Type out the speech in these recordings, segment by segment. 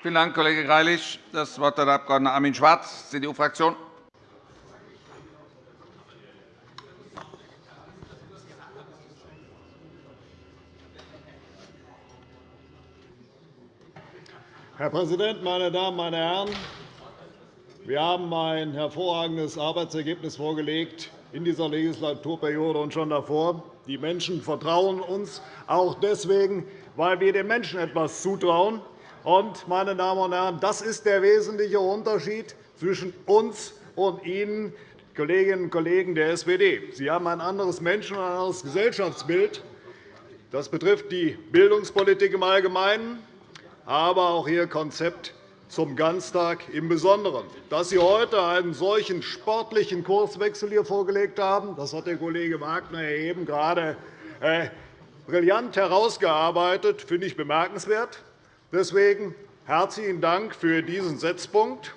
Vielen Dank, Kollege Greilich. – Das Wort hat der Abg. Armin Schwarz, CDU-Fraktion. Herr Präsident, meine Damen, meine Herren! Wir haben ein hervorragendes Arbeitsergebnis vorgelegt in dieser Legislaturperiode und schon davor. Die Menschen vertrauen uns auch deswegen, weil wir den Menschen etwas zutrauen. Und, meine Damen und Herren, das ist der wesentliche Unterschied zwischen uns und Ihnen, Kolleginnen und Kollegen der SPD. Sie haben ein anderes Menschen- und ein anderes Gesellschaftsbild. Das betrifft die Bildungspolitik im Allgemeinen, aber auch Ihr Konzept zum Ganztag im Besonderen. Dass Sie heute einen solchen sportlichen Kurswechsel hier vorgelegt haben, das hat der Kollege Wagner eben gerade äh, brillant herausgearbeitet, finde ich bemerkenswert. Deswegen herzlichen Dank für diesen Setzpunkt.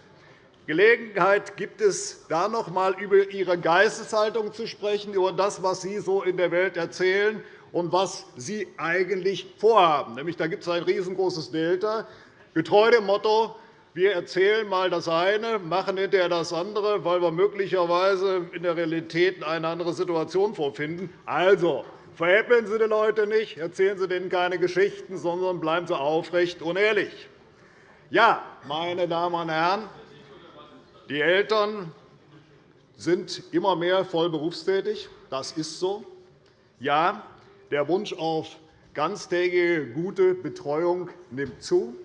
Gelegenheit gibt es, da noch einmal über Ihre Geisteshaltung zu sprechen, über das, was Sie so in der Welt erzählen und was Sie eigentlich vorhaben. Nämlich, da gibt es ein riesengroßes Delta. Getreu dem Motto, wir erzählen einmal das eine, machen hinterher das andere, weil wir möglicherweise in der Realität eine andere Situation vorfinden. Also, veräppeln Sie die Leute nicht, erzählen Sie denen keine Geschichten, sondern bleiben Sie aufrecht und ehrlich. Ja, meine Damen und Herren, die Eltern sind immer mehr voll berufstätig. Das ist so. Ja, der Wunsch auf ganztägige, gute Betreuung nimmt zu.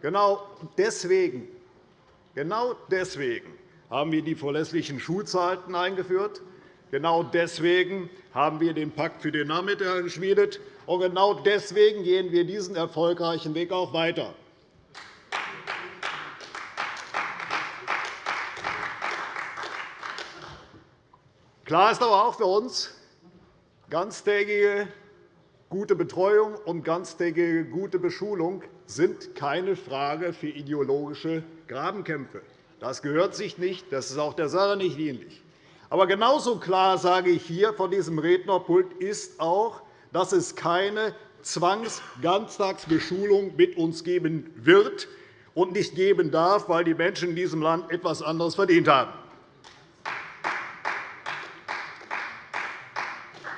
Genau deswegen, genau deswegen haben wir die verlässlichen Schulzeiten eingeführt. Genau deswegen haben wir den Pakt für Nachmittag geschmiedet. Und genau deswegen gehen wir diesen erfolgreichen Weg auch weiter. Klar ist aber auch für uns, ganztägige gute Betreuung und ganztägige gute Beschulung sind keine Frage für ideologische Grabenkämpfe. Das gehört sich nicht. Das ist auch der Sache nicht dienlich. Aber genauso klar sage ich hier von diesem Rednerpult ist auch, dass es keine Zwangsganztagsbeschulung mit uns geben wird und nicht geben darf, weil die Menschen in diesem Land etwas anderes verdient haben.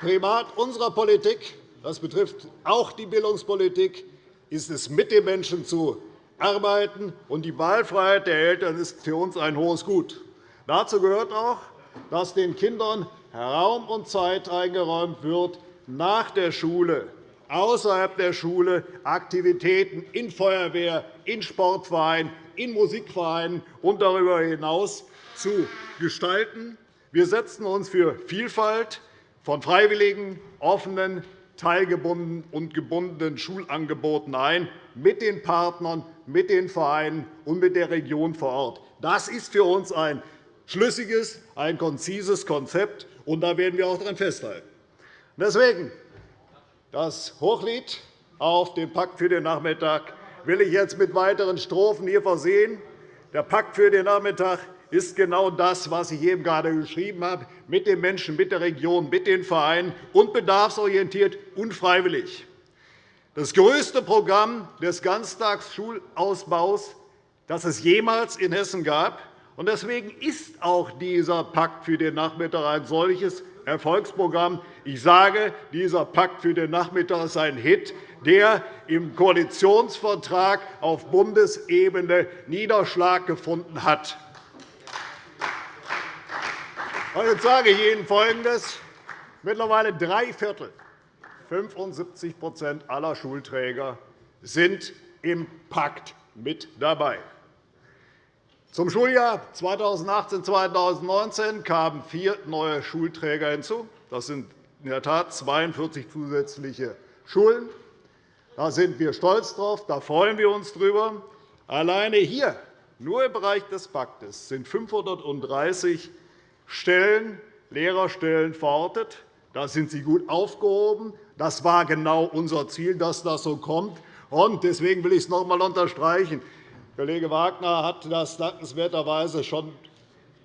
Primat unserer Politik, das betrifft auch die Bildungspolitik, ist es, mit den Menschen zu arbeiten. Und die Wahlfreiheit der Eltern ist für uns ein hohes Gut. Dazu gehört auch, dass den Kindern Raum und Zeit eingeräumt wird, nach der Schule, außerhalb der Schule Aktivitäten in Feuerwehr, in Sportvereinen, in Musikvereinen und darüber hinaus zu gestalten. Wir setzen uns für Vielfalt von freiwilligen, offenen, teilgebundenen und gebundenen Schulangeboten ein, mit den Partnern, mit den Vereinen und mit der Region vor Ort. Das ist für uns ein schlüssiges, ein konzises Konzept, und da werden wir auch daran festhalten. Deswegen das Hochlied auf den Pakt für den Nachmittag will ich jetzt mit weiteren Strophen hier versehen. Der Pakt für den Nachmittag ist genau das, was ich eben gerade geschrieben habe, mit den Menschen, mit der Region, mit den Vereinen und bedarfsorientiert und freiwillig. Das größte Programm des Ganztagsschulausbaus, das es jemals in Hessen gab. Deswegen ist auch dieser Pakt für den Nachmittag ein solches Erfolgsprogramm. Ich sage, dieser Pakt für den Nachmittag ist ein Hit, der im Koalitionsvertrag auf Bundesebene Niederschlag gefunden hat. Jetzt sage ich Ihnen Folgendes. Mittlerweile drei Viertel, 75% aller Schulträger sind im Pakt mit dabei. Zum Schuljahr 2018-2019 kamen vier neue Schulträger hinzu. Das sind in der Tat 42 zusätzliche Schulen. Da sind wir stolz drauf, da freuen wir uns drüber. Alleine hier, nur im Bereich des Paktes, sind 530 Stellen, Lehrerstellen verortet. Da sind Sie gut aufgehoben. Das war genau unser Ziel, dass das so kommt. Deswegen will ich es noch einmal unterstreichen. Kollege Wagner hat das dankenswerterweise schon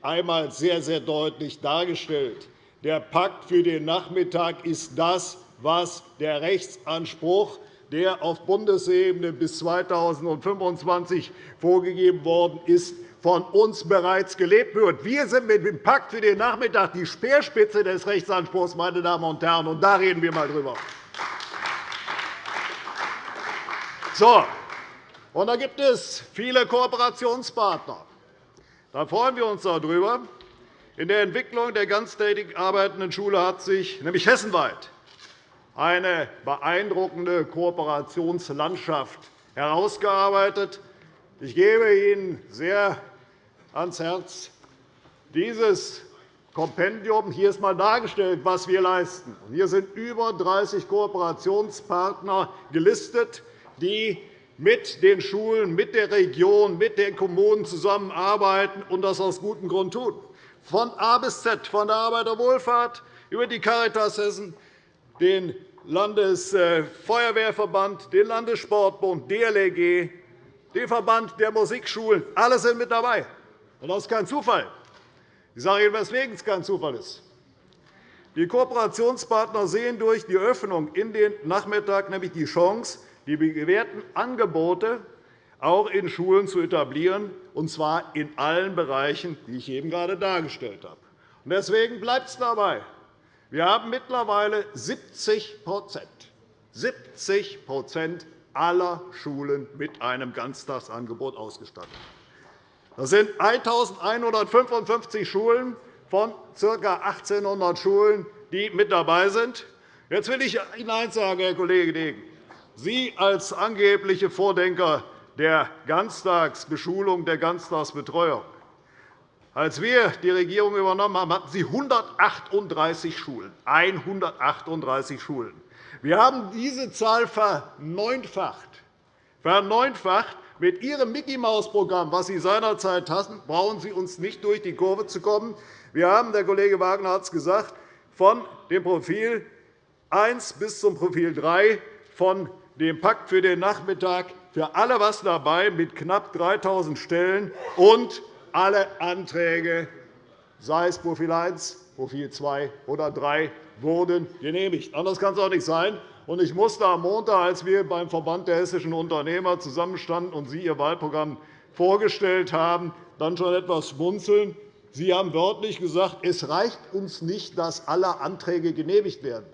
einmal sehr, sehr deutlich dargestellt. Der Pakt für den Nachmittag ist das, was der Rechtsanspruch der auf Bundesebene bis 2025 vorgegeben worden ist, von uns bereits gelebt wird. Wir sind mit dem Pakt für den Nachmittag die Speerspitze des Rechtsanspruchs, meine Damen und Herren, und da reden wir einmal drüber. So, und da gibt es viele Kooperationspartner. Da freuen wir uns darüber. In der Entwicklung der ganztägig arbeitenden Schule hat sich nämlich hessenweit eine beeindruckende Kooperationslandschaft herausgearbeitet. Ich gebe Ihnen sehr ans Herz, dieses Kompendium. Hier ist einmal dargestellt, was wir leisten. Hier sind über 30 Kooperationspartner gelistet, die mit den Schulen, mit der Region, mit den Kommunen zusammenarbeiten und das aus gutem Grund tun. Von A bis Z, von der Arbeiterwohlfahrt über die Caritas Hessen, den Landesfeuerwehrverband, den Landessportbund, DLRG, den Verband der Musikschulen. Alle sind mit dabei. das ist kein Zufall. Ich sage Ihnen, weswegen es kein Zufall ist. Die Kooperationspartner sehen durch die Öffnung in den Nachmittag nämlich die Chance, die gewährten Angebote auch in Schulen zu etablieren, und zwar in allen Bereichen, die ich eben gerade dargestellt habe. Deswegen bleibt es dabei. Wir haben mittlerweile 70 70% aller Schulen mit einem Ganztagsangebot ausgestattet. Das sind 1.155 Schulen von ca. 1.800 Schulen, die mit dabei sind. Jetzt will ich Ihnen eines sagen, Herr Kollege Degen. Sie als angebliche Vordenker der Ganztagsbeschulung, der Ganztagsbetreuung als wir die Regierung übernommen haben, hatten Sie 138 Schulen. 138 Schulen. Wir haben diese Zahl verneunfacht. verneunfacht. Mit Ihrem Mickey-Maus-Programm, das Sie seinerzeit hatten, brauchen Sie uns nicht durch die Kurve zu kommen. Wir haben, der Kollege Wagner hat es gesagt, von dem Profil 1 bis zum Profil 3 von dem Pakt für den Nachmittag für alle etwas dabei mit knapp 3.000 Stellen und alle Anträge, sei es Profil 1, Profil 2 oder 3, wurden genehmigt. Anders kann es auch nicht sein. Ich musste am Montag, als wir beim Verband der hessischen Unternehmer zusammenstanden und Sie Ihr Wahlprogramm vorgestellt haben, dann schon etwas schmunzeln. Sie haben wörtlich gesagt, es reicht uns nicht, dass alle Anträge genehmigt werden.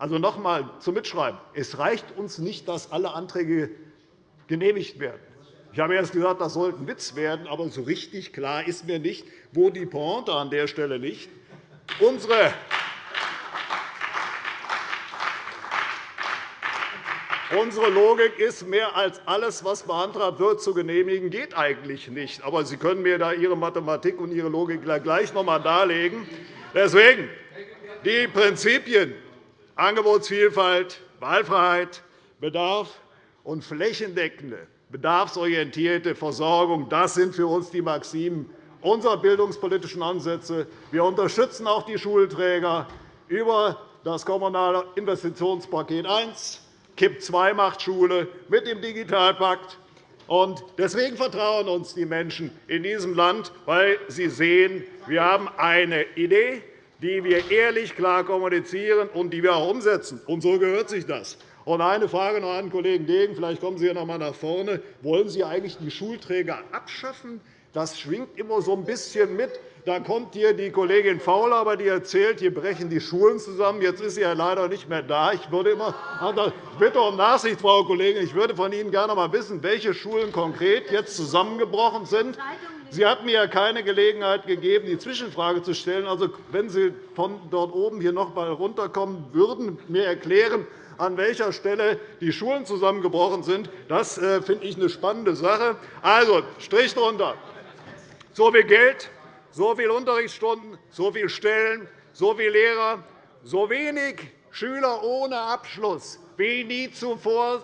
Also einmal zum Mitschreiben. Es reicht uns nicht, dass alle Anträge genehmigt werden. Ich habe erst gesagt, das sollte ein Witz werden, aber so richtig klar ist mir nicht, wo die Pointe an der Stelle liegt. Unsere Unsere Logik ist, mehr als alles, was beantragt wird, zu genehmigen, geht eigentlich nicht. Aber Sie können mir da Ihre Mathematik und Ihre Logik gleich noch einmal darlegen. Deswegen die Prinzipien Angebotsvielfalt, Wahlfreiheit, Bedarf und flächendeckende bedarfsorientierte Versorgung. Das sind für uns die Maximen unserer bildungspolitischen Ansätze. Wir unterstützen auch die Schulträger über das Kommunale Investitionspaket 1, KIP 2 macht Schule mit dem Digitalpakt. Deswegen vertrauen uns die Menschen in diesem Land, weil sie sehen, wir haben eine Idee, die wir ehrlich klar kommunizieren und die wir auch umsetzen. Und so gehört sich das. Und eine Frage noch an den Kollegen Degen. Vielleicht kommen Sie hier noch einmal nach vorne. Wollen Sie eigentlich die Schulträger abschaffen? Das schwingt immer so ein bisschen mit. Da kommt hier die Kollegin Faul, aber die erzählt, hier brechen die Schulen zusammen. Jetzt ist sie ja leider nicht mehr da. Ich würde immer, ich bitte um Nachsicht, Frau Kollegin. Ich würde von Ihnen gerne einmal wissen, welche Schulen konkret jetzt zusammengebrochen sind. Sie hat mir keine Gelegenheit gegeben, die Zwischenfrage zu stellen. Also, wenn Sie von dort oben hier noch einmal runterkommen würden, mir erklären, an welcher Stelle die Schulen zusammengebrochen sind. Das äh, finde ich eine spannende Sache. Also, Strich drunter. So viel Geld, so viele Unterrichtsstunden, so viele Stellen, so viele Lehrer, so wenig Schüler ohne Abschluss wie nie zuvor,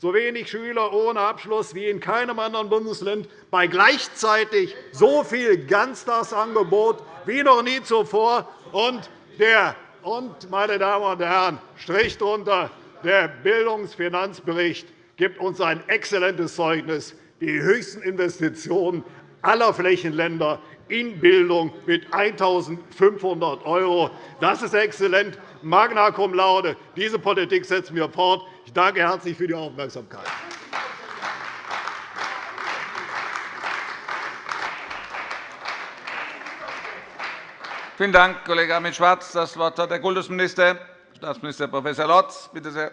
so wenig Schüler ohne Abschluss wie in keinem anderen Bundesland, bei gleichzeitig so viel Ganztagsangebot wie noch nie zuvor. Und der und, meine Damen und Herren, Strich drunter, der Bildungsfinanzbericht gibt uns ein exzellentes Zeugnis, die höchsten Investitionen aller Flächenländer in Bildung mit 1.500 €. Das ist exzellent. Magna cum laude. Diese Politik setzen wir fort. Ich danke herzlich für die Aufmerksamkeit. Vielen Dank, Kollege Armin Schwarz. Das Wort hat der Kultusminister, Staatsminister Prof. Lotz. Bitte sehr.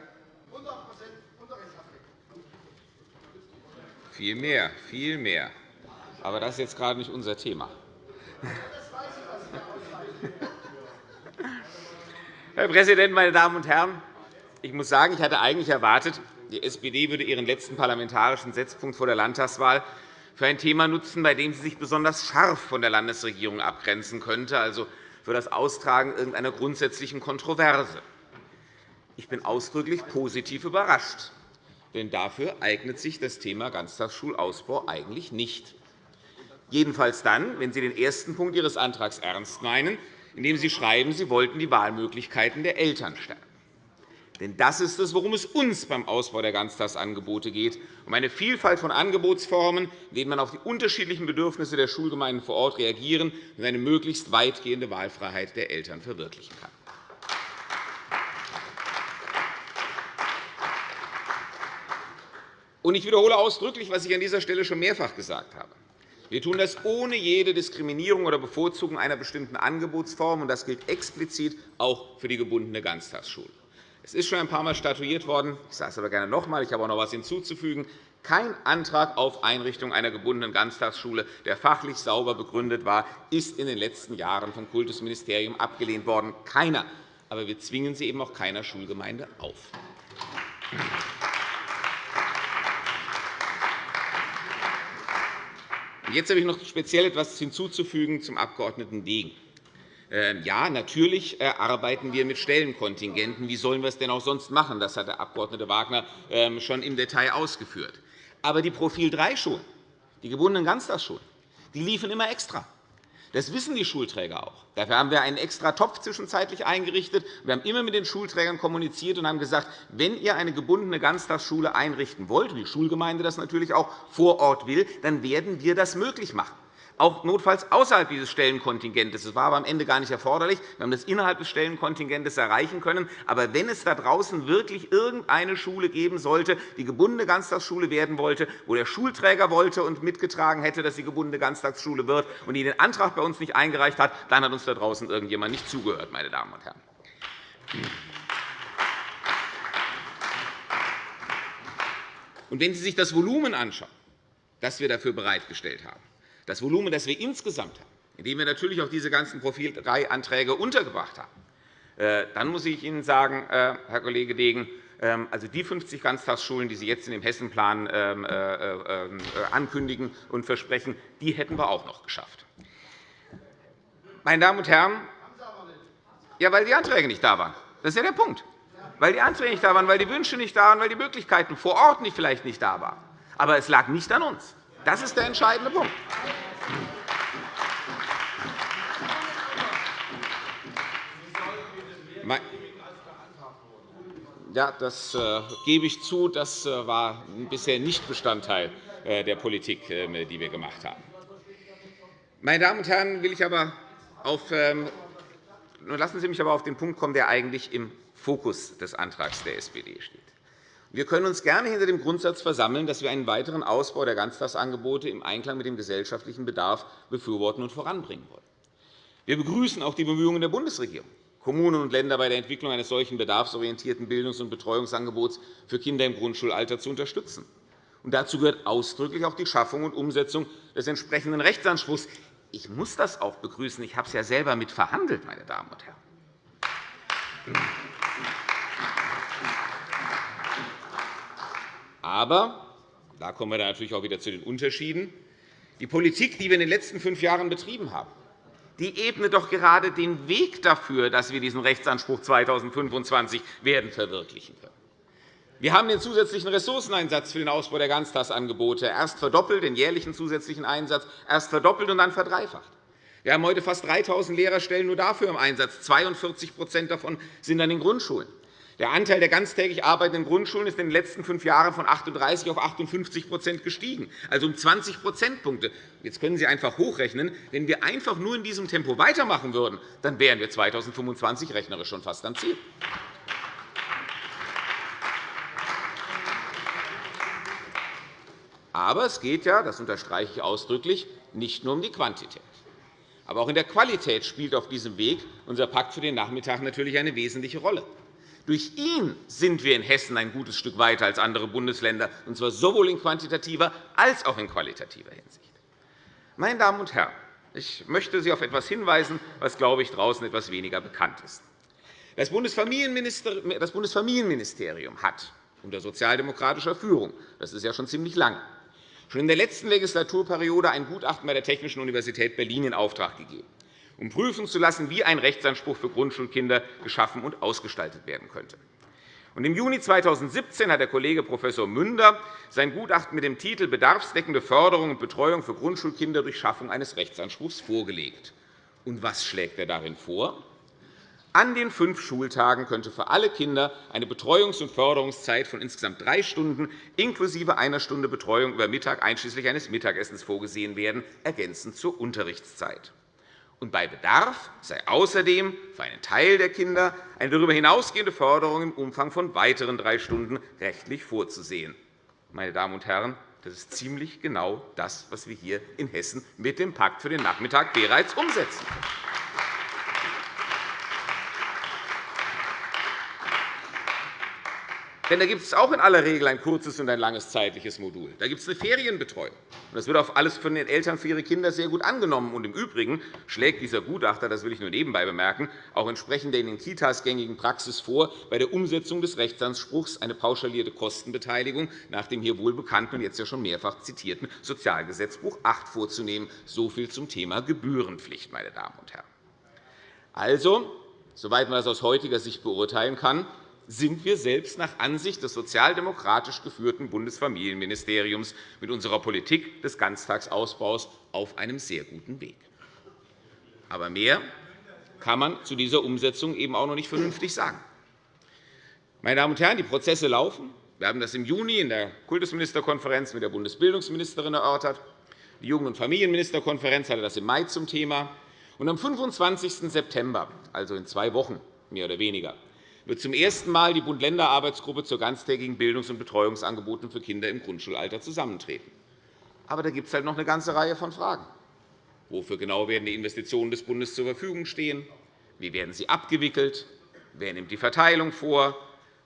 Viel mehr, viel mehr. Aber das ist jetzt gerade nicht unser Thema. Herr Präsident, meine Damen und Herren! Ich muss sagen, ich hatte eigentlich erwartet, die SPD würde ihren letzten parlamentarischen Setzpunkt vor der Landtagswahl für ein Thema nutzen, bei dem sie sich besonders scharf von der Landesregierung abgrenzen könnte, also für das Austragen irgendeiner grundsätzlichen Kontroverse. Ich bin ausdrücklich positiv überrascht, denn dafür eignet sich das Thema Ganztagsschulausbau eigentlich nicht. Jedenfalls dann, wenn Sie den ersten Punkt Ihres Antrags ernst meinen, indem Sie schreiben, Sie wollten die Wahlmöglichkeiten der Eltern stärken. Denn das ist es, worum es uns beim Ausbau der Ganztagsangebote geht, um eine Vielfalt von Angebotsformen, in denen man auf die unterschiedlichen Bedürfnisse der Schulgemeinden vor Ort reagieren und eine möglichst weitgehende Wahlfreiheit der Eltern verwirklichen kann. Ich wiederhole ausdrücklich, was ich an dieser Stelle schon mehrfach gesagt habe. Wir tun das ohne jede Diskriminierung oder Bevorzugung einer bestimmten Angebotsform. und Das gilt explizit auch für die gebundene Ganztagsschule. Es ist schon ein paar Mal statuiert worden. Ich sage es aber gerne noch einmal. Ich habe auch noch etwas hinzuzufügen. Kein Antrag auf Einrichtung einer gebundenen Ganztagsschule, der fachlich sauber begründet war, ist in den letzten Jahren vom Kultusministerium abgelehnt worden. Keiner. Aber wir zwingen sie eben auch keiner Schulgemeinde auf. Jetzt habe ich noch speziell etwas hinzuzufügen zum Abg. Degen. Ähm, ja, natürlich äh, arbeiten wir mit Stellenkontingenten. Wie sollen wir es denn auch sonst machen? Das hat der Abg. Wagner ähm, schon im Detail ausgeführt. Aber die Profil 3-Schulen, die gebundenen Ganztagsschulen, die liefen immer extra. Das wissen die Schulträger auch. Dafür haben wir einen extra Topf zwischenzeitlich eingerichtet. Wir haben immer mit den Schulträgern kommuniziert und haben gesagt, wenn ihr eine gebundene Ganztagsschule einrichten wollt, und die Schulgemeinde das natürlich auch vor Ort will, dann werden wir das möglich machen auch notfalls außerhalb dieses Stellenkontingentes. Das war aber am Ende gar nicht erforderlich. Wir haben das innerhalb des Stellenkontingentes erreichen können. Aber wenn es da draußen wirklich irgendeine Schule geben sollte, die gebundene Ganztagsschule werden wollte, wo der Schulträger wollte und mitgetragen hätte, dass sie gebundene Ganztagsschule wird, und die den Antrag bei uns nicht eingereicht hat, dann hat uns da draußen irgendjemand nicht zugehört, meine Damen und Herren. Und wenn Sie sich das Volumen anschauen, das wir dafür bereitgestellt haben, das Volumen, das wir insgesamt haben, indem wir natürlich auch diese ganzen Profil 3 Anträge untergebracht haben, äh, dann muss ich Ihnen sagen, äh, Herr Kollege Degen, ähm, also die 50 Ganztagsschulen, die Sie jetzt in dem Hessenplan ähm, äh, ankündigen und versprechen, die hätten wir auch noch geschafft. Meine Damen und Herren, ja, weil die Anträge nicht da waren. Das ist ja der Punkt. Weil die Anträge nicht da waren, weil die Wünsche nicht da waren, weil die Möglichkeiten vor Ort vielleicht nicht da waren. Aber es lag nicht an uns. Das ist der entscheidende Punkt. Ja, das äh, gebe ich zu. Das äh, war bisher nicht Bestandteil äh, der Politik, die wir gemacht haben. Meine Damen und Herren, will ich aber auf, ähm, lassen Sie mich aber auf den Punkt kommen, der eigentlich im Fokus des Antrags der SPD steht. Wir können uns gerne hinter dem Grundsatz versammeln, dass wir einen weiteren Ausbau der Ganztagsangebote im Einklang mit dem gesellschaftlichen Bedarf befürworten und voranbringen wollen. Wir begrüßen auch die Bemühungen der Bundesregierung, Kommunen und Länder bei der Entwicklung eines solchen bedarfsorientierten Bildungs- und Betreuungsangebots für Kinder im Grundschulalter zu unterstützen. dazu gehört ausdrücklich auch die Schaffung und Umsetzung des entsprechenden Rechtsanspruchs. Ich muss das auch begrüßen. Ich habe es ja selber mit verhandelt, meine Damen und Herren. Aber, da kommen wir dann natürlich auch wieder zu den Unterschieden, die Politik, die wir in den letzten fünf Jahren betrieben haben, die ebnet doch gerade den Weg dafür, dass wir diesen Rechtsanspruch 2025 werden verwirklichen können. Wir haben den zusätzlichen Ressourceneinsatz für den Ausbau der Ganztagsangebote erst verdoppelt, den jährlichen zusätzlichen Einsatz erst verdoppelt und dann verdreifacht. Wir haben heute fast 3.000 Lehrerstellen nur dafür im Einsatz. 42% davon sind an den Grundschulen. Der Anteil der ganztägig arbeitenden Grundschulen ist in den letzten fünf Jahren von 38 auf 58 gestiegen, also um 20 Prozentpunkte. Jetzt können Sie einfach hochrechnen. Wenn wir einfach nur in diesem Tempo weitermachen würden, dann wären wir 2025 rechnerisch schon fast am Ziel. Aber es geht ja, das unterstreiche ich ausdrücklich, nicht nur um die Quantität. Aber auch in der Qualität spielt auf diesem Weg unser Pakt für den Nachmittag natürlich eine wesentliche Rolle. Durch ihn sind wir in Hessen ein gutes Stück weiter als andere Bundesländer, und zwar sowohl in quantitativer als auch in qualitativer Hinsicht. Meine Damen und Herren, ich möchte Sie auf etwas hinweisen, was, glaube ich, draußen etwas weniger bekannt ist. Das Bundesfamilienministerium hat unter sozialdemokratischer Führung, das ist ja schon ziemlich lange, schon in der letzten Legislaturperiode ein Gutachten bei der Technischen Universität Berlin in Auftrag gegeben, um prüfen zu lassen, wie ein Rechtsanspruch für Grundschulkinder geschaffen und ausgestaltet werden könnte. Im Juni 2017 hat der Kollege Prof. Münder sein Gutachten mit dem Titel Bedarfsdeckende Förderung und Betreuung für Grundschulkinder durch Schaffung eines Rechtsanspruchs vorgelegt. Und was schlägt er darin vor? An den fünf Schultagen könnte für alle Kinder eine Betreuungs- und Förderungszeit von insgesamt drei Stunden inklusive einer Stunde Betreuung über Mittag einschließlich eines Mittagessens vorgesehen werden, ergänzend zur Unterrichtszeit. Und bei Bedarf sei außerdem für einen Teil der Kinder eine darüber hinausgehende Förderung im Umfang von weiteren drei Stunden rechtlich vorzusehen. Meine Damen und Herren, das ist ziemlich genau das, was wir hier in Hessen mit dem Pakt für den Nachmittag bereits umsetzen. Denn da gibt es auch in aller Regel ein kurzes und ein langes zeitliches Modul. Da gibt es eine Ferienbetreuung. Das wird auf alles von den Eltern für ihre Kinder sehr gut angenommen. Und Im Übrigen schlägt dieser Gutachter, das will ich nur nebenbei bemerken, auch entsprechend der in den Kitas gängigen Praxis vor, bei der Umsetzung des Rechtsanspruchs eine pauschalierte Kostenbeteiligung nach dem hier wohl bekannten und jetzt ja schon mehrfach zitierten Sozialgesetzbuch 8 vorzunehmen. So viel zum Thema Gebührenpflicht, meine Damen und Herren. Also, soweit man das aus heutiger Sicht beurteilen kann, sind wir selbst nach Ansicht des sozialdemokratisch geführten Bundesfamilienministeriums mit unserer Politik des Ganztagsausbaus auf einem sehr guten Weg. Aber mehr kann man zu dieser Umsetzung eben auch noch nicht vernünftig sagen. Meine Damen und Herren, die Prozesse laufen. Wir haben das im Juni in der Kultusministerkonferenz mit der Bundesbildungsministerin erörtert. Die Jugend- und Familienministerkonferenz hatte das im Mai zum Thema. Und am 25. September, also in zwei Wochen mehr oder weniger, wird zum ersten Mal die Bund-Länder-Arbeitsgruppe zur ganztägigen Bildungs- und Betreuungsangeboten für Kinder im Grundschulalter zusammentreten. Aber da gibt es halt noch eine ganze Reihe von Fragen. Wofür genau werden die Investitionen des Bundes zur Verfügung stehen? Wie werden sie abgewickelt? Wer nimmt die Verteilung vor?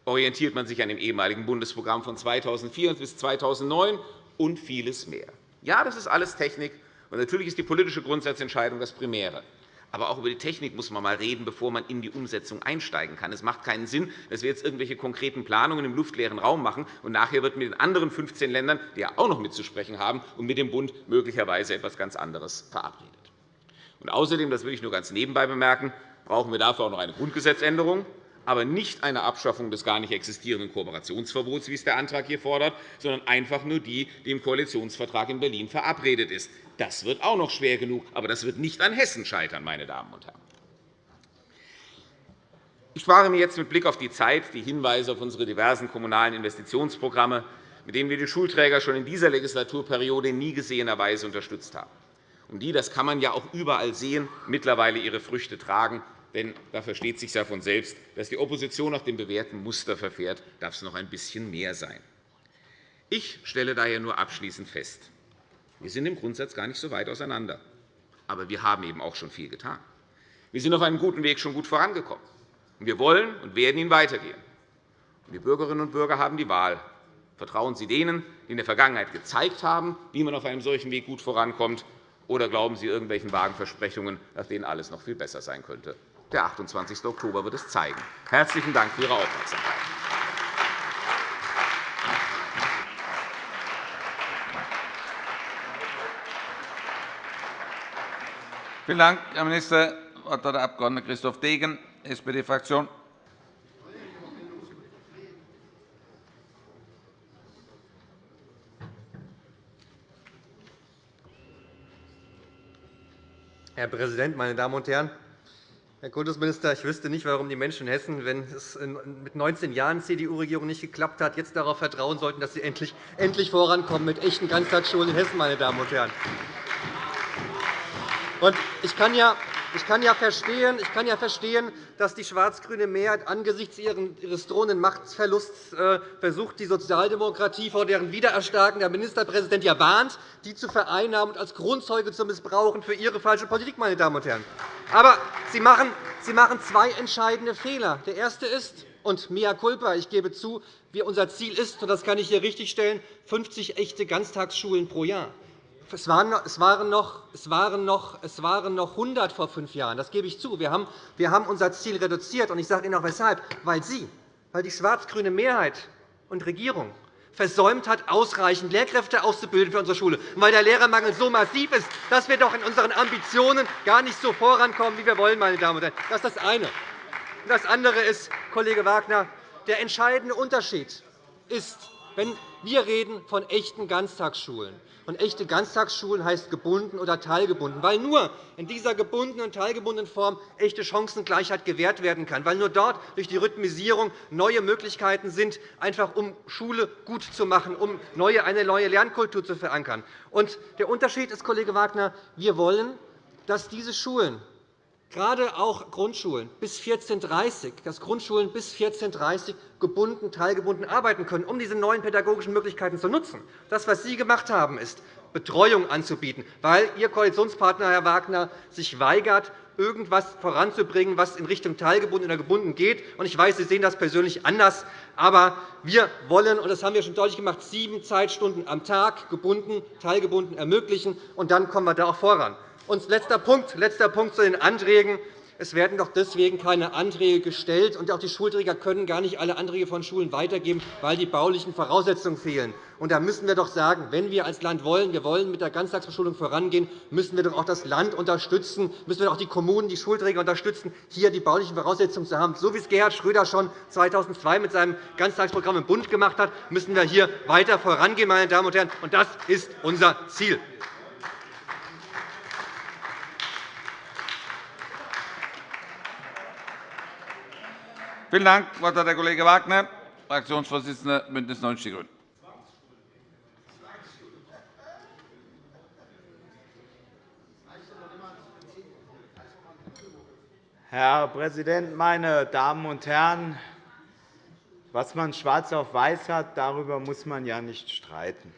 Orientiert man sich an dem ehemaligen Bundesprogramm von 2004 bis 2009? Und vieles mehr. Ja, das ist alles Technik. Und natürlich ist die politische Grundsatzentscheidung das Primäre. Aber auch über die Technik muss man einmal reden, bevor man in die Umsetzung einsteigen kann. Es macht keinen Sinn, dass wir jetzt irgendwelche konkreten Planungen im luftleeren Raum machen, und nachher wird mit den anderen 15 Ländern, die ja auch noch mitzusprechen haben, und mit dem Bund möglicherweise etwas ganz anderes verabredet. Und außerdem, das will ich nur ganz nebenbei bemerken, brauchen wir dafür auch noch eine Grundgesetzänderung aber nicht eine Abschaffung des gar nicht existierenden Kooperationsverbots, wie es der Antrag hier fordert, sondern einfach nur die, die im Koalitionsvertrag in Berlin verabredet ist. Das wird auch noch schwer genug, aber das wird nicht an Hessen scheitern, meine Damen und Herren. Ich spare mir jetzt mit Blick auf die Zeit die Hinweise auf unsere diversen kommunalen Investitionsprogramme, mit denen wir die Schulträger schon in dieser Legislaturperiode in nie gesehener Weise unterstützt haben und die, das kann man ja auch überall sehen, mittlerweile ihre Früchte tragen. Denn da versteht sich ja von selbst, dass die Opposition nach dem bewährten Muster verfährt, darf es noch ein bisschen mehr sein. Ich stelle daher nur abschließend fest, wir sind im Grundsatz gar nicht so weit auseinander. Aber wir haben eben auch schon viel getan. Wir sind auf einem guten Weg schon gut vorangekommen. Wir wollen und werden ihn weitergehen. Die Bürgerinnen und Bürger haben die Wahl. Vertrauen Sie denen, die in der Vergangenheit gezeigt haben, wie man auf einem solchen Weg gut vorankommt, oder glauben Sie irgendwelchen vagen Versprechungen, nach denen alles noch viel besser sein könnte? Der 28. Oktober wird es zeigen. Herzlichen Dank für Ihre Aufmerksamkeit. Vielen Dank, Herr Minister. Das Wort hat der Abg. Christoph Degen, SPD-Fraktion. Herr Präsident, meine Damen und Herren! Herr Kultusminister, ich wüsste nicht, warum die Menschen in Hessen, wenn es mit 19 Jahren CDU-Regierung nicht geklappt hat, jetzt darauf vertrauen sollten, dass sie endlich, endlich vorankommen mit echten Ganztagsschulen in Hessen. Meine Damen und Herren. Und ich kann ja Ich kann ja verstehen, ich kann ja verstehen dass die schwarz-grüne Mehrheit angesichts ihres drohenden Machtverlusts äh, versucht, die Sozialdemokratie, vor deren Wiedererstarken der Ministerpräsident ja warnt, die zu vereinnahmen und als Grundzeuge zu missbrauchen für Ihre falsche Politik. Meine Damen und Herren. Aber Sie machen zwei entscheidende Fehler. Der erste ist, und mea culpa, ich gebe zu, wie unser Ziel ist, und das kann ich hier richtigstellen, 50 echte Ganztagsschulen pro Jahr. Es waren, es, waren noch, es, waren noch, es waren noch 100 vor fünf Jahren. Das gebe ich zu. Wir haben, wir haben unser Ziel reduziert. Und ich sage Ihnen auch weshalb. Weil Sie, weil die schwarz-grüne Mehrheit und Regierung versäumt hat, ausreichend Lehrkräfte auszubilden für unsere Schule, und weil der Lehrermangel so massiv ist, dass wir doch in unseren Ambitionen gar nicht so vorankommen, wie wir wollen. Meine Damen und Herren. Das ist das eine. Das andere ist, Kollege Wagner, der entscheidende Unterschied ist, wenn wir reden von echten Ganztagsschulen. Und echte Ganztagsschulen heißt gebunden oder teilgebunden, weil nur in dieser gebundenen und teilgebundenen Form echte Chancengleichheit gewährt werden kann, weil nur dort durch die Rhythmisierung neue Möglichkeiten sind, einfach um Schule gut zu machen, um eine neue Lernkultur zu verankern. Und der Unterschied ist, Kollege Wagner, wir wollen, dass diese Schulen gerade auch Grundschulen bis 14.30 dass Grundschulen bis 14.30 gebunden, teilgebunden arbeiten können, um diese neuen pädagogischen Möglichkeiten zu nutzen. Das, was Sie gemacht haben, ist, Betreuung anzubieten, weil Ihr Koalitionspartner, Herr Wagner, sich weigert, irgendetwas voranzubringen, was in Richtung teilgebunden oder gebunden geht. Ich weiß, Sie sehen das persönlich anders. Aber wir wollen, und das haben wir schon deutlich gemacht, sieben Zeitstunden am Tag gebunden, teilgebunden ermöglichen. Und dann kommen wir da auch voran. Und letzter Punkt, letzter Punkt zu den Anträgen. Es werden doch deswegen keine Anträge gestellt, und auch die Schulträger können gar nicht alle Anträge von Schulen weitergeben, weil die baulichen Voraussetzungen fehlen. Und da müssen wir doch sagen, wenn wir als Land wollen, wir wollen mit der Ganztagsbeschulung vorangehen, müssen wir doch auch das Land unterstützen, müssen wir auch die Kommunen, die Schulträger unterstützen, hier die baulichen Voraussetzungen zu haben. So wie es Gerhard Schröder schon 2002 mit seinem Ganztagsprogramm im Bund gemacht hat, müssen wir hier weiter vorangehen, meine Damen und Herren. Und das ist unser Ziel. Vielen Dank. Das Wort hat der Kollege Wagner, Fraktionsvorsitzender BÜNDNIS 90 die GRÜNEN. Herr Präsident, meine Damen und Herren! Was man schwarz auf weiß hat, darüber muss man ja nicht streiten.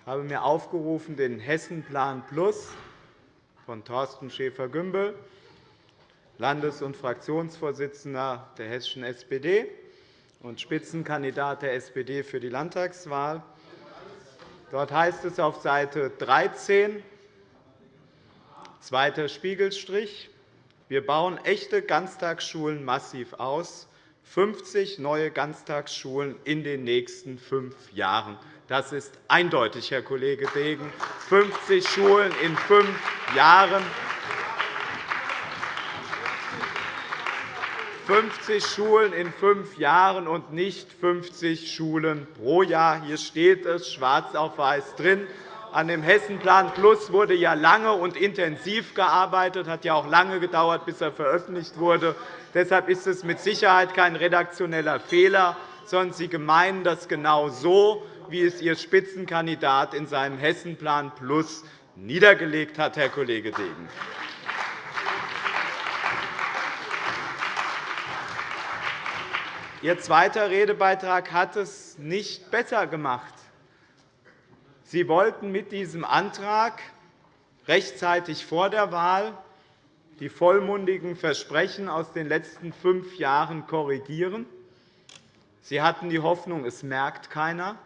Ich habe mir aufgerufen, den Hessenplan Plus von Thorsten Schäfer-Gümbel Landes- und Fraktionsvorsitzender der hessischen SPD und Spitzenkandidat der SPD für die Landtagswahl. Dort heißt es auf Seite 13, zweiter Spiegelstrich, wir bauen echte Ganztagsschulen massiv aus, 50 neue Ganztagsschulen in den nächsten fünf Jahren. Das ist eindeutig, Herr Kollege Degen. 50 Schulen in fünf Jahren. 50 Schulen in fünf Jahren und nicht 50 Schulen pro Jahr. Hier steht es schwarz auf weiß drin. An dem Hessenplan Plus wurde ja lange und intensiv gearbeitet. Hat ja auch lange gedauert, bis er veröffentlicht wurde. Deshalb ist es mit Sicherheit kein redaktioneller Fehler, sondern Sie meinen das genau so, wie es Ihr Spitzenkandidat in seinem Hessenplan Plus niedergelegt hat, Herr Kollege Degen. Ihr zweiter Redebeitrag hat es nicht besser gemacht. Sie wollten mit diesem Antrag rechtzeitig vor der Wahl die vollmundigen Versprechen aus den letzten fünf Jahren korrigieren. Sie hatten die Hoffnung, es merkt keiner.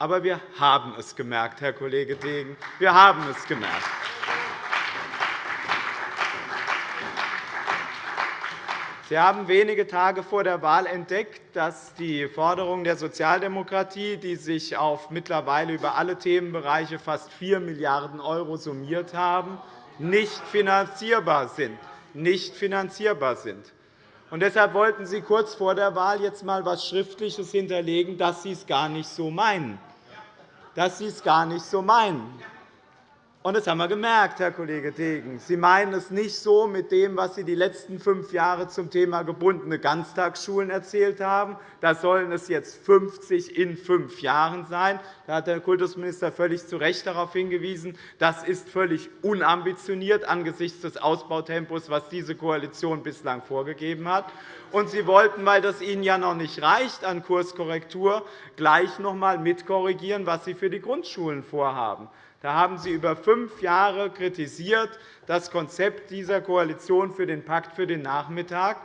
Aber wir haben es gemerkt, Herr Kollege Degen. Wir haben es gemerkt. Sie haben wenige Tage vor der Wahl entdeckt, dass die Forderungen der Sozialdemokratie, die sich auf mittlerweile über alle Themenbereiche fast 4 Milliarden € summiert haben, nicht finanzierbar sind. Nicht finanzierbar sind. Und deshalb wollten Sie kurz vor der Wahl jetzt einmal etwas Schriftliches hinterlegen, dass Sie es gar nicht so meinen. Dass Sie es gar nicht so meinen. Und das haben wir gemerkt, Herr Kollege Degen. Sie meinen es nicht so mit dem, was Sie die letzten fünf Jahre zum Thema gebundene Ganztagsschulen erzählt haben. Da sollen es jetzt 50 in fünf Jahren sein. Da hat der Kultusminister völlig zu Recht darauf hingewiesen. Das ist völlig unambitioniert angesichts des Ausbautempos, was diese Koalition bislang vorgegeben hat. Und Sie wollten, weil das Ihnen ja noch nicht reicht an Kurskorrektur, gleich noch einmal mitkorrigieren, was Sie für die Grundschulen vorhaben. Da haben Sie über fünf Jahre kritisiert das Konzept dieser Koalition für den Pakt für den Nachmittag,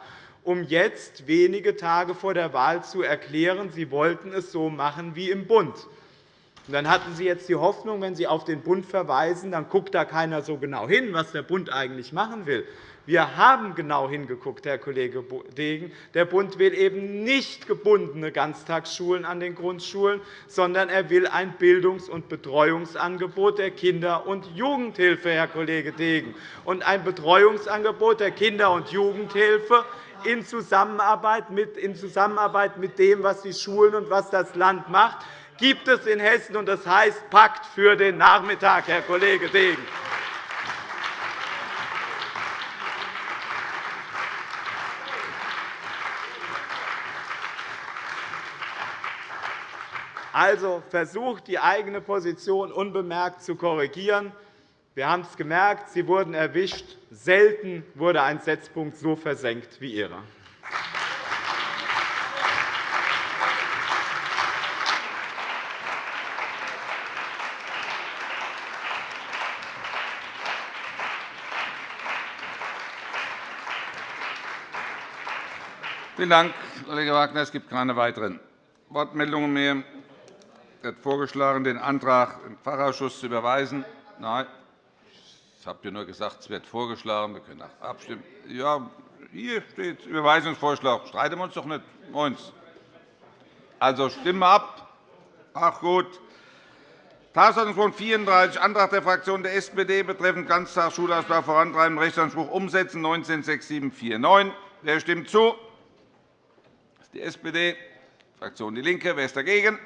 um jetzt wenige Tage vor der Wahl zu erklären, Sie wollten es so machen wie im Bund. Dann hatten Sie jetzt die Hoffnung, wenn Sie auf den Bund verweisen, dann guckt da keiner so genau hin, was der Bund eigentlich machen will. Wir haben genau hingeguckt, Herr Kollege Degen. Der Bund will eben nicht gebundene Ganztagsschulen an den Grundschulen, sondern er will ein Bildungs- und Betreuungsangebot der Kinder- und Jugendhilfe, Herr Kollege Degen. Und ein Betreuungsangebot der Kinder- und Jugendhilfe in Zusammenarbeit mit, in Zusammenarbeit mit dem, was die Schulen und was das Land macht, gibt es in Hessen, und das heißt Pakt für den Nachmittag, Herr Kollege Degen. Also versucht, die eigene Position unbemerkt zu korrigieren. Wir haben es gemerkt, Sie wurden erwischt. Selten wurde ein Setzpunkt so versenkt wie Ihrer. Vielen Dank, Kollege Wagner. Es gibt keine weiteren Wortmeldungen mehr wird vorgeschlagen, den Antrag im Fachausschuss zu überweisen. Nein, ich habe ja nur gesagt, es wird vorgeschlagen. Wir können abstimmen. Ja, hier steht Überweisungsvorschlag. Streiten wir uns doch nicht. Moins. Also stimmen wir ab. Ach gut. Tagesordnungspunkt 34, Antrag der Fraktion der SPD betreffend Ganztagsschulausbau vorantreiben, Rechtsanspruch umsetzen, 196749. Wer stimmt zu? Das ist die SPD, Fraktion DIE LINKE. Wer ist dagegen?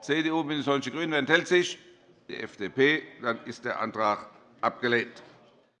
CDU, BÜNDNIS 90 die GRÜNEN. Wer enthält sich? Die FDP. Dann ist der Antrag abgelehnt.